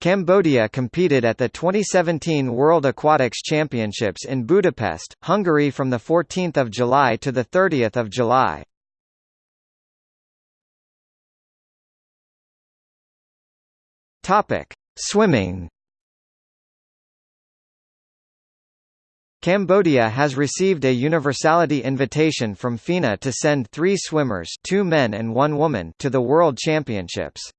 Cambodia competed at the 2017 World Aquatics Championships in Budapest, Hungary from 14 July to 30 July. Swimming Cambodia has received a universality invitation from FINA to send three swimmers two men and one woman to the World Championships.